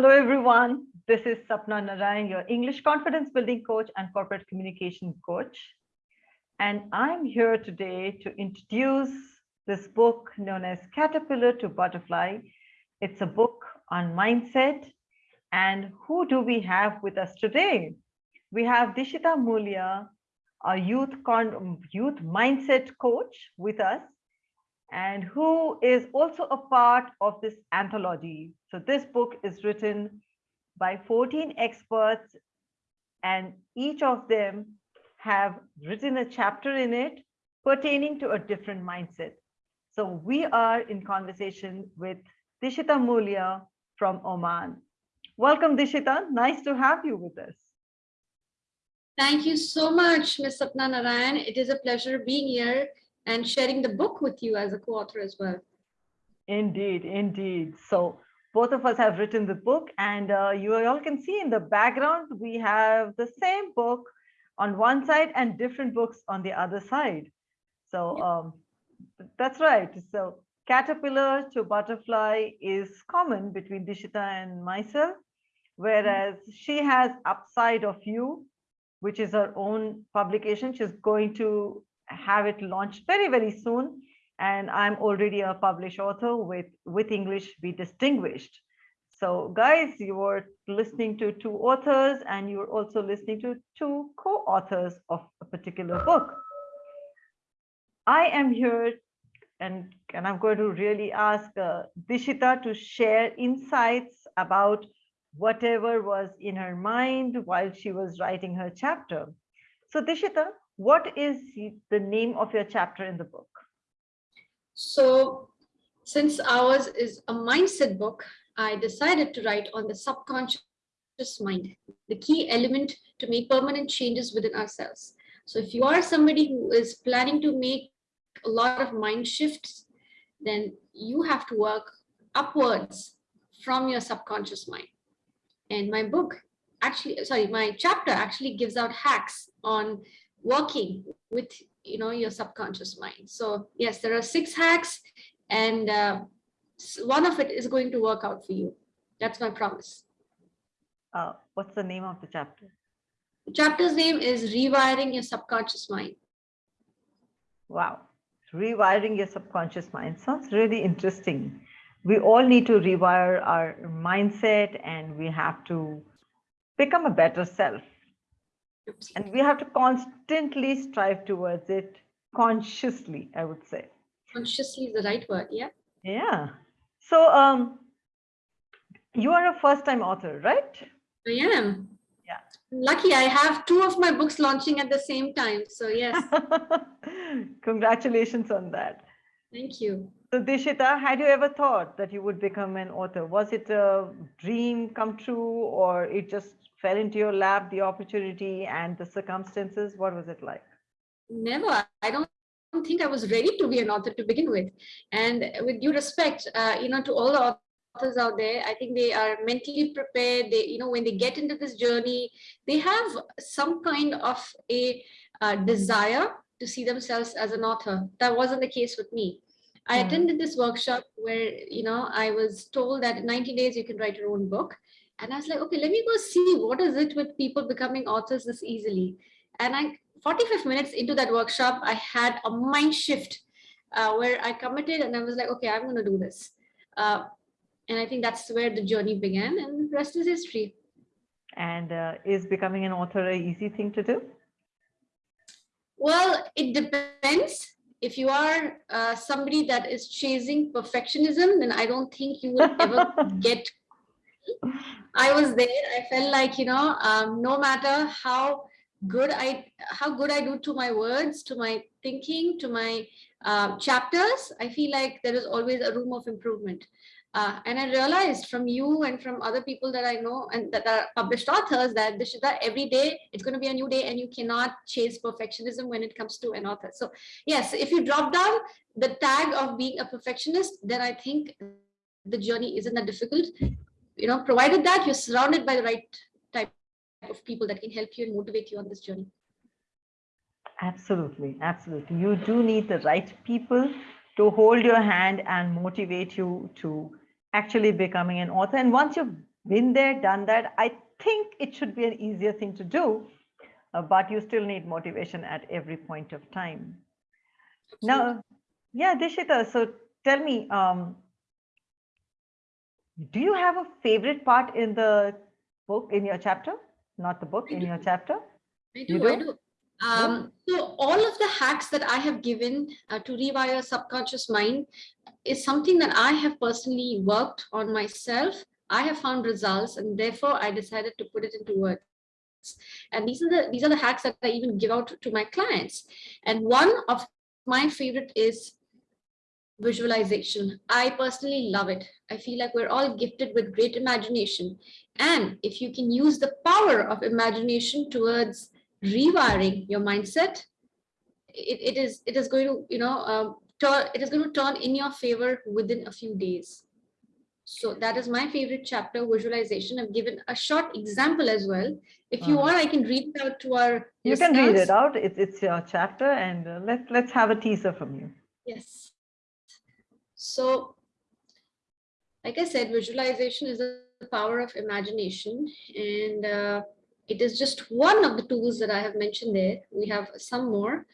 Hello, everyone. This is Sapna Narayan, your English confidence building coach and corporate communication coach. And I'm here today to introduce this book known as Caterpillar to Butterfly. It's a book on mindset. And who do we have with us today? We have Dishita Mulia, a youth, youth mindset coach with us and who is also a part of this anthology. So this book is written by 14 experts and each of them have written a chapter in it pertaining to a different mindset. So we are in conversation with Dishita Mulya from Oman. Welcome, Dishita. Nice to have you with us. Thank you so much, Ms. Sapna Narayan. It is a pleasure being here and sharing the book with you as a co-author as well. Indeed, indeed. So both of us have written the book and uh, you all can see in the background, we have the same book on one side and different books on the other side. So um, that's right. So caterpillar to butterfly is common between Dishita and myself, whereas she has Upside of You, which is her own publication. She's going to have it launched very, very soon. And I'm already a published author with, with English Be Distinguished. So guys, you are listening to two authors and you're also listening to two co-authors of a particular book. I am here and, and I'm going to really ask uh, Dishita to share insights about whatever was in her mind while she was writing her chapter. So Dishita, what is the name of your chapter in the book? So since ours is a mindset book, I decided to write on the subconscious mind, the key element to make permanent changes within ourselves. So if you are somebody who is planning to make a lot of mind shifts, then you have to work upwards from your subconscious mind. And my book actually, sorry, my chapter actually gives out hacks on working with you know your subconscious mind. So yes there are six hacks and uh, one of it is going to work out for you. That's my promise. Uh, what's the name of the chapter? The chapter's name is rewiring your subconscious mind. Wow. Rewiring your subconscious mind sounds really interesting. We all need to rewire our mindset and we have to become a better self and we have to constantly strive towards it consciously, I would say. Consciously is the right word, yeah. Yeah. So um, you are a first time author, right? I am. Yeah. Lucky I have two of my books launching at the same time. So yes. Congratulations on that. Thank you. So Dishita, had you ever thought that you would become an author? Was it a dream come true or it just fell into your lap, the opportunity and the circumstances? What was it like? Never. I don't think I was ready to be an author to begin with. And with due respect, uh, you know, to all the authors out there, I think they are mentally prepared. They, you know, when they get into this journey, they have some kind of a uh, desire to see themselves as an author. That wasn't the case with me. I attended this workshop where, you know, I was told that in 90 days you can write your own book. And I was like, okay, let me go see what is it with people becoming authors this easily. And I, 45 minutes into that workshop, I had a mind shift uh, where I committed and I was like, okay, I'm going to do this. Uh, and I think that's where the journey began and the rest is history. And uh, is becoming an author an easy thing to do? Well, it depends. If you are uh, somebody that is chasing perfectionism, then I don't think you will ever get I was there. I felt like, you know, um, no matter how good I, how good I do to my words, to my thinking, to my uh, chapters, I feel like there is always a room of improvement. Uh, and I realized from you and from other people that I know and that are published authors that this is that every day it's going to be a new day and you cannot chase perfectionism when it comes to an author. So yes, if you drop down the tag of being a perfectionist, then I think the journey isn't that difficult you know, provided that you're surrounded by the right type of people that can help you and motivate you on this journey. Absolutely, absolutely. You do need the right people to hold your hand and motivate you to actually becoming an author. And once you've been there, done that. I think it should be an easier thing to do, uh, but you still need motivation at every point of time. Now, yeah, Dishita, so tell me, um, do you have a favorite part in the book, in your chapter? Not the book, I in do. your chapter? I do, You I do? Um, so all of the hacks that I have given uh, to rewire subconscious mind is something that I have personally worked on myself. I have found results and therefore I decided to put it into words. And these are the these are the hacks that I even give out to my clients. And one of my favorite is visualization. I personally love it. I feel like we're all gifted with great imagination. And if you can use the power of imagination towards rewiring your mindset, it, it is it is going to, you know, um, turn it is going to turn in your favor within a few days. So that is my favorite chapter, visualization. I've given a short example as well. If you Uh-huh. want, I can read it out to our You can read it out. It's, it's your chapter and uh, let's, let's have a teaser from you. Yes. So, like I said, visualization is the power of imagination, and uh, it is just one of the tools that I have mentioned there. We have some more.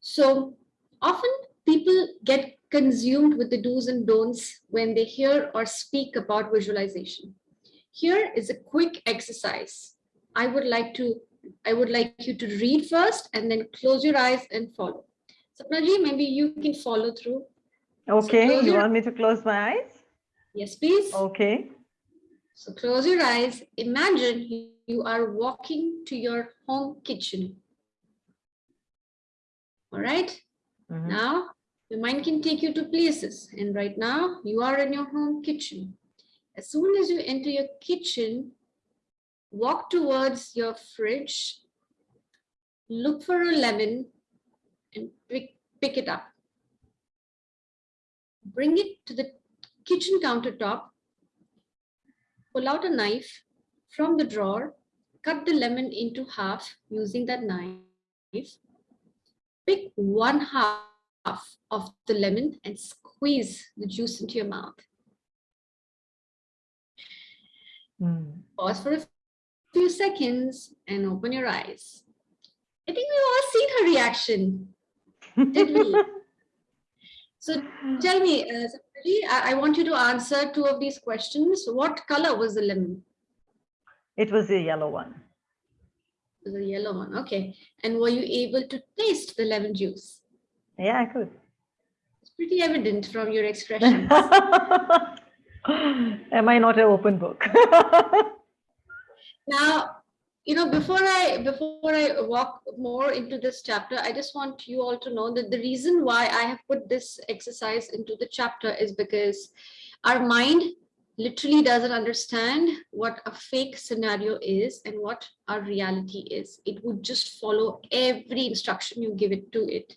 So, often people get consumed with the do's and don'ts when they hear or speak about visualization. Here is a quick exercise. I would like to I would like you to read first and then close your eyes and follow. Sapnaji, maybe you can follow through. Okay, close you want me to close my eyes? Yes, please. Okay. So close your eyes. Imagine you- are walking to your home kitchen. All right. Mhm. Now, your mind can take you to places. And right now, you are in your home kitchen. As soon as you enter your kitchen, walk towards your fridge, look for a lemon, and pick, pick it up. Bring it to the kitchen countertop, pull out a knife from the drawer, cut the lemon into half using that knife, pick one half of the lemon and squeeze the juice into your mouth. Mm. Pause for a few seconds and open your eyes. I think we've all seen her reaction. Did we? So tell me, uh, I, I want you to answer two of these questions. What color was the lemon? It was the yellow one. The yellow one. Okay. And were you able to taste the lemon juice? Yeah, I could. It's pretty evident from your expressions. Am I not an open book? now, you know, before I before I walk more into this chapter, I just want you all to know that the reason why I have put this exercise into the chapter is because our mind literally doesn't understand what a fake scenario is and what our reality is. It would just follow every instruction you give it to it.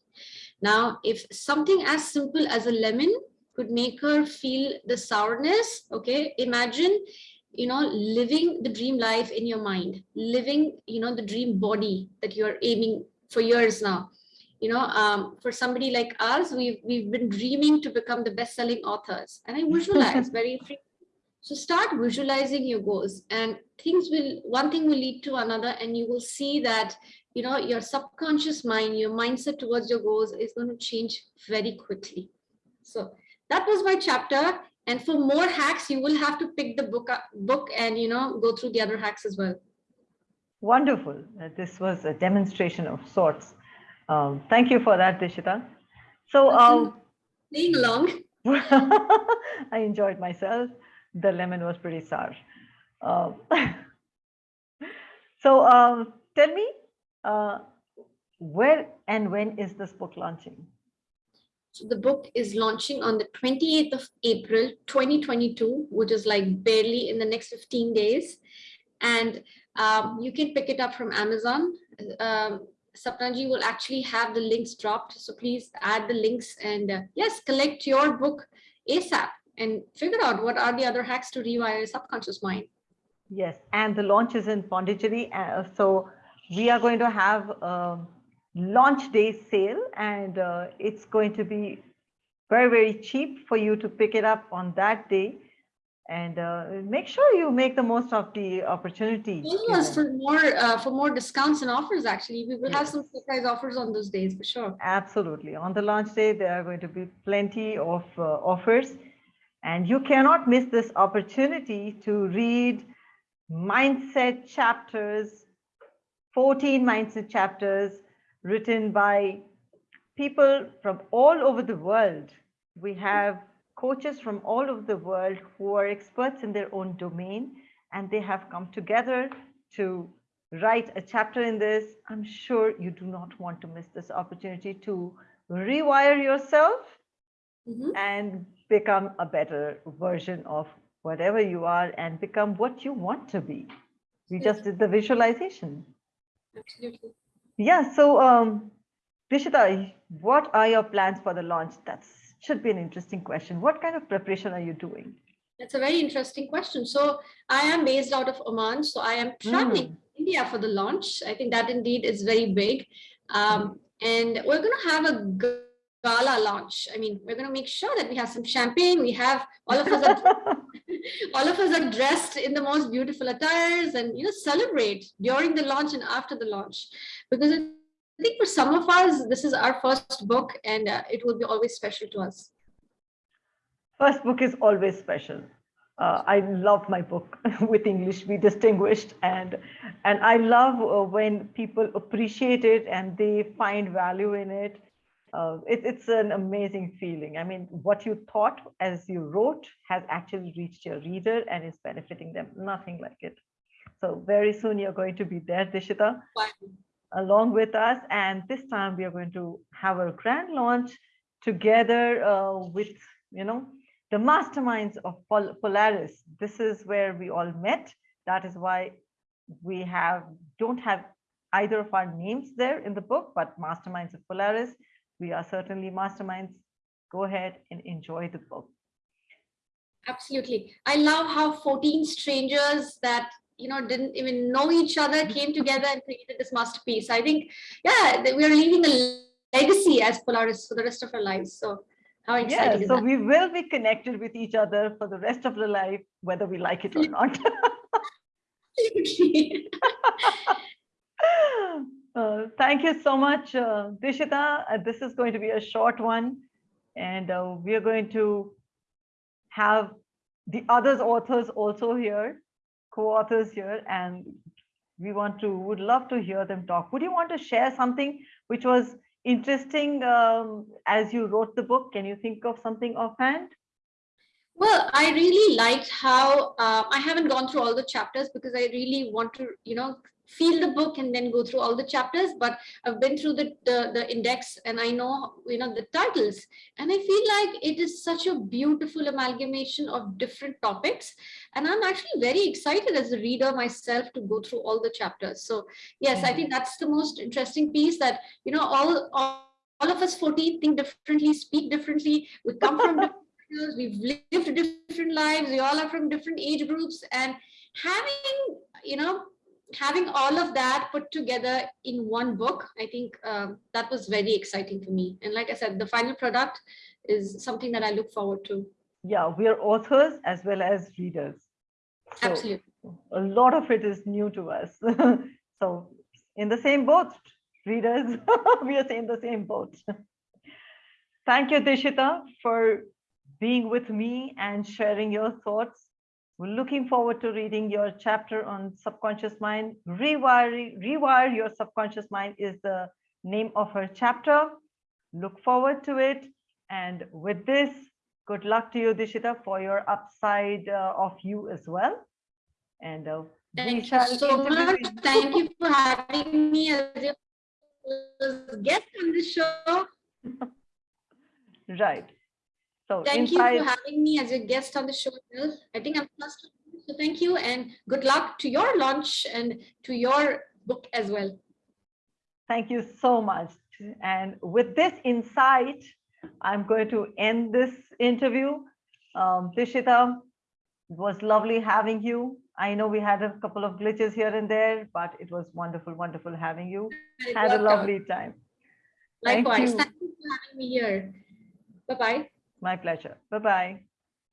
Now, if something as simple as a lemon could make her feel the sourness, okay, imagine, you know, living the dream life in your mind, living, you know, the dream body that you're aiming for years now. You know, um, for somebody like us, we've, we've been dreaming to become the best-selling authors. And I visualize very frequently. So start visualizing your goals and things will, one thing will lead to another and you will see that, you know, your subconscious mind, your mindset towards your goals is going to change very quickly. So that was my chapter. And for more hacks, you will have to pick the book up, book and, you know, go through the other hacks as well. Wonderful. Uh, This was a demonstration of sorts. Um, thank you for that, Dishita. So um, Playing along. I enjoyed myself. The lemon was pretty sour. Um, so um, tell me, uh, where and when is this book launching? So the book is launching on the 28th of April, 2022, which is like barely in the next 15 days. And um, you can pick it up from Amazon. Um, will actually have the links dropped. So please add the links and uh, yes, collect your book ASAP and figure out what are the other hacks to rewire your subconscious mind. Yes, and the launch is in Pondicherry. Uh, so we are going to have a launch day sale and uh, it's going to be very, very cheap for you to pick it up on that day. and uh, make sure you make the most of the opportunity. Follow us for more uh, for more discounts and offers. Actually, we will yes. have some surprise offers on those days for sure. Absolutely, on the launch day there are going to be plenty of uh, offers, and you cannot miss this opportunity to read mindset chapters, 14 mindset chapters written by people from all over the world. We have coaches from all over the world who are experts in their own domain and they have come together to write a chapter in this. I'm sure you do not want to miss this opportunity to rewire yourself mm -hmm. and become a better version of whatever you are and become what you want to be. We just did the visualization. Absolutely. Yeah, so um, Dishita, what are your plans for the launch? That should be an interesting question. What kind of preparation are you doing? That's a very interesting question. So I am based out of Oman. So I am traveling mm. India for the launch. I think that indeed is very big. Um, and we're going to have a gala launch. I mean, we're going to make sure that we have some champagne. We have all of us are, all of us are dressed in the most beautiful attires and, you know, celebrate during the launch and after the launch because I think for some of us, this is our first book and uh, it will be always special to us. First book is always special. Uh, I love my book with English Be Distinguished and and I love uh, when people appreciate it and they find value in it. Uh, it. It's an amazing feeling. I mean, what you thought as you wrote has actually reached your reader and is benefiting them. Nothing like it. So very soon you're going to be there, Dishita along with us. And this time we are going to have a grand launch together uh, with, you know, the masterminds of Pol Polaris. This is where we all met. That is why we have don't have either of our names there in the book, but masterminds of Polaris. We are certainly masterminds. Go ahead and enjoy the book. Absolutely. I love how 14 strangers that you know didn't even know each other came together and created this masterpiece i think yeah we are leaving a legacy as polaris for the rest of our lives so how exciting yeah, so we will be connected with each other for the rest of the life whether we like it or not uh, thank you so much uh, dishita. Uh, this is going to be a short one and uh, we are going to have the others authors also here co-authors here and we want to would love to hear them talk. Would you want to share something which was interesting um, as you wrote the book? Can you think of something offhand? Well i really liked how uh, i haven't gone through all the chapters because i really want to you know feel the book and then go through all the chapters but i've been through the, the, the index and i know you know the titles. And i feel like it is such a beautiful amalgamation of different topics. And i'm actually very excited as a reader myself to go through all the chapters. So yes i think mm-hmm. that's the most interesting piece that you know all all, all of us 14 think differently speak differently. We come from different we've lived different lives. We all are from different age groups. And having you know having all of that put together in one book, I think um, that was very exciting for me. And like I said, the final product is something that I look forward to. Yeah, we are authors as well as readers. So Absolutely. A lot of it is new to us. so in the same boat, readers, we are in the same boat. Thank you, Dishita, for being with me and sharing your thoughts we're looking forward to reading your chapter on subconscious mind. Rewire, rewire your subconscious mind is the name of her chapter. Look forward to it. And with this, good luck to you, Dishita, for your upside uh, of you as well. And uh, Thank you so much. Thank you for having me as a guest on the show. right. So thank inside... you for having me as a guest on the show. I think I'm plus so thank you and good luck to your launch and to your book as well. Thank you so much. And with this insight, I'm going to end this interview. Um, Dishita, it was lovely having you. I know we had a couple of glitches here and there, but it was wonderful, wonderful having you. Had a lovely time. Likewise. Thank you. Thank you for having me here. Bye-bye. My pleasure. Bye-bye.